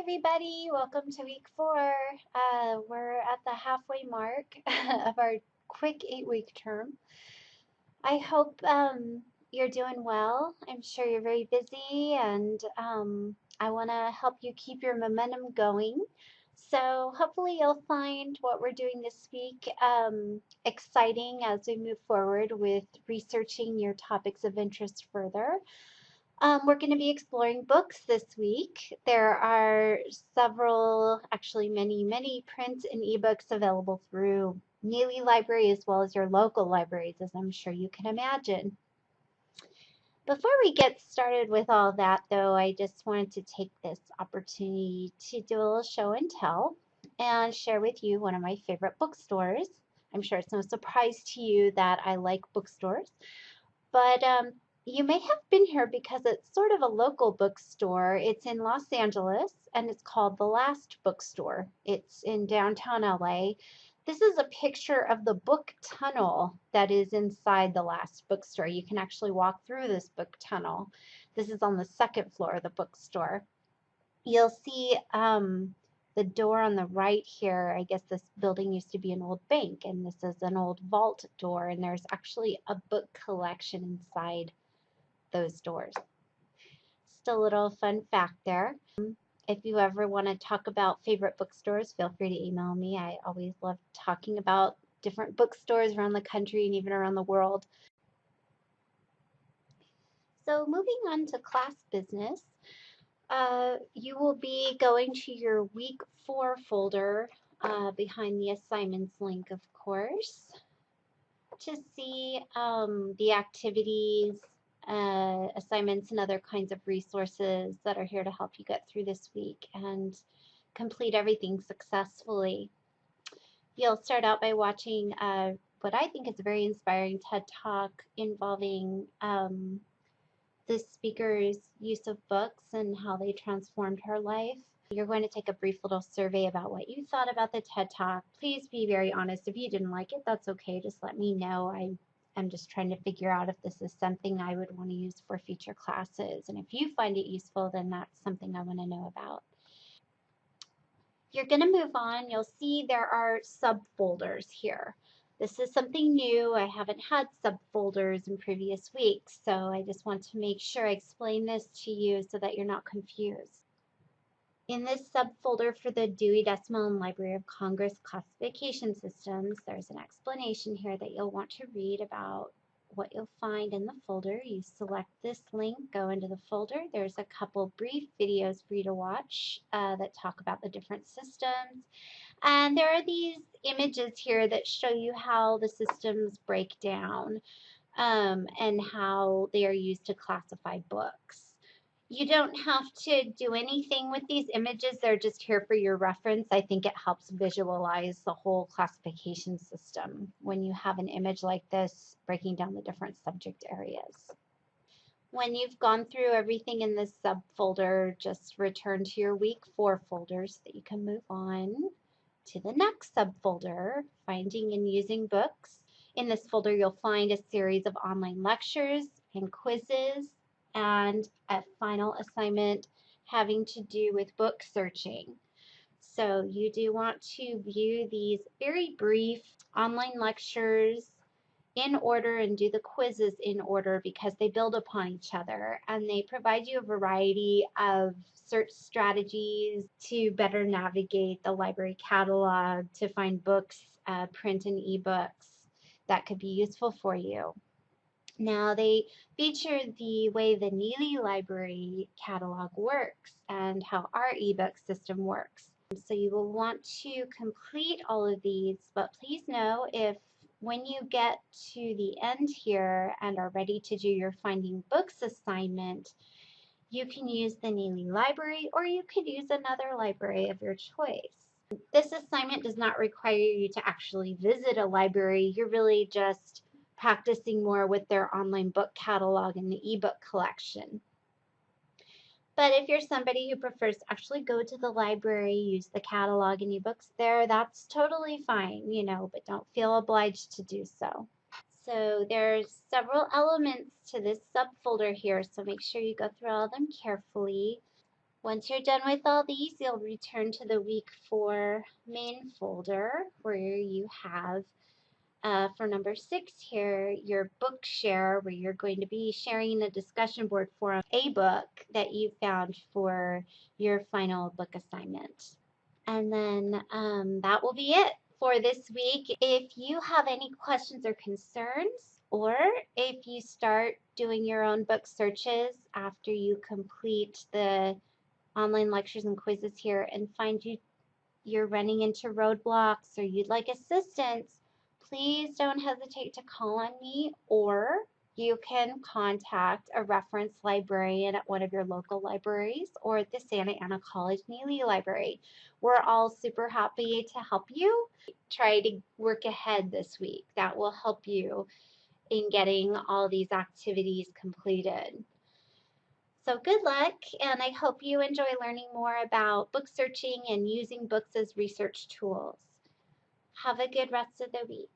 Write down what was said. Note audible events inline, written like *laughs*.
everybody. Welcome to week four. Uh, we're at the halfway mark *laughs* of our quick eight week term. I hope um, you're doing well. I'm sure you're very busy, and um, I want to help you keep your momentum going. So, hopefully, you'll find what we're doing this week um, exciting as we move forward with researching your topics of interest further. Um, we're going to be exploring books this week. There are several, actually many, many print and ebooks available through Nealley Library as well as your local libraries, as I'm sure you can imagine. Before we get started with all that, though, I just wanted to take this opportunity to do a little show and tell and share with you one of my favorite bookstores. I'm sure it's no surprise to you that I like bookstores, but um, you may have been here because it's sort of a local bookstore. It's in Los Angeles and it's called The Last Bookstore. It's in downtown LA. This is a picture of the book tunnel that is inside the Last Bookstore. You can actually walk through this book tunnel. This is on the second floor of the bookstore. You'll see um, the door on the right here, I guess this building used to be an old bank, and this is an old vault door, and there's actually a book collection inside those doors. Just a little fun fact there. If you ever want to talk about favorite bookstores, feel free to email me. I always love talking about different bookstores around the country and even around the world. So moving on to class business, uh, you will be going to your week four folder uh, behind the assignments link, of course, to see um, the activities uh, assignments and other kinds of resources that are here to help you get through this week and complete everything successfully. You'll start out by watching uh, what I think is a very inspiring TED Talk involving um, the speaker's use of books and how they transformed her life. You're going to take a brief little survey about what you thought about the TED Talk. Please be very honest. If you didn't like it, that's okay. Just let me know. I I'm just trying to figure out if this is something I would want to use for future classes. And if you find it useful, then that's something I want to know about. You're going to move on. You'll see there are subfolders here. This is something new. I haven't had subfolders in previous weeks, so I just want to make sure I explain this to you so that you're not confused. In this subfolder for the Dewey Decimal and Library of Congress classification systems, there's an explanation here that you'll want to read about what you'll find in the folder. You select this link, go into the folder. There's a couple brief videos for you to watch uh, that talk about the different systems. And there are these images here that show you how the systems break down um, and how they are used to classify books. You don't have to do anything with these images. They're just here for your reference. I think it helps visualize the whole classification system when you have an image like this breaking down the different subject areas. When you've gone through everything in this subfolder, just return to your week four folder so that you can move on to the next subfolder, finding and using books. In this folder, you'll find a series of online lectures and quizzes and a final assignment having to do with book searching. So you do want to view these very brief online lectures in order and do the quizzes in order because they build upon each other and they provide you a variety of search strategies to better navigate the library catalog to find books, uh, print and ebooks that could be useful for you. Now they feature the way the Nealley Library catalog works and how our ebook system works. So you will want to complete all of these, but please know if when you get to the end here and are ready to do your Finding Books assignment, you can use the Nealley Library or you could use another library of your choice. This assignment does not require you to actually visit a library. You're really just practicing more with their online book catalog and the ebook collection. But if you're somebody who prefers to actually go to the library, use the catalog and ebooks there, that's totally fine, you know, but don't feel obliged to do so. So there's several elements to this subfolder here, so make sure you go through all of them carefully. Once you're done with all these, you'll return to the week four main folder where you have uh, for number six here, your book share, where you're going to be sharing a discussion board for a book that you found for your final book assignment. And then um, that will be it for this week. If you have any questions or concerns, or if you start doing your own book searches after you complete the online lectures and quizzes here and find you you're running into roadblocks or you'd like assistance, please don't hesitate to call on me or you can contact a reference librarian at one of your local libraries or at the Santa Ana College Nealley Library. We're all super happy to help you try to work ahead this week. That will help you in getting all these activities completed. So good luck, and I hope you enjoy learning more about book searching and using books as research tools. Have a good rest of the week.